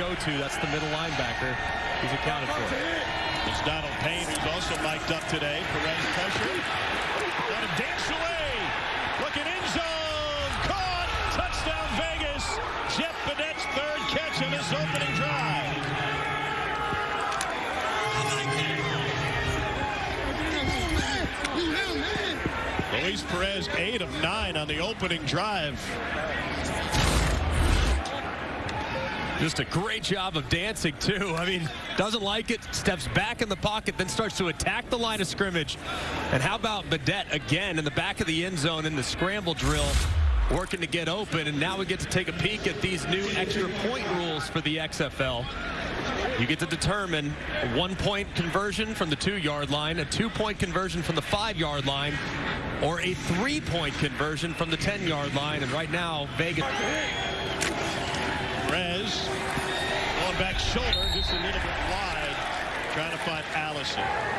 go-to. That's the middle linebacker. He's accounted for. It's Donald Payne who's also mic'd up today. Perez pressure. Got to dance away. Looking in zone. Caught. Touchdown Vegas. Jeff Badet's third catch in this opening drive. Luis Perez, 8 of 9 on the opening drive. Just a great job of dancing, too. I mean, doesn't like it, steps back in the pocket, then starts to attack the line of scrimmage. And how about Badet again in the back of the end zone in the scramble drill, working to get open. And now we get to take a peek at these new extra point rules for the XFL. You get to determine a one-point conversion from the two-yard line, a two-point conversion from the five-yard line, or a three-point conversion from the 10-yard line. And right now, Vegas... Going back shoulder just a little bit wide trying to find Allison.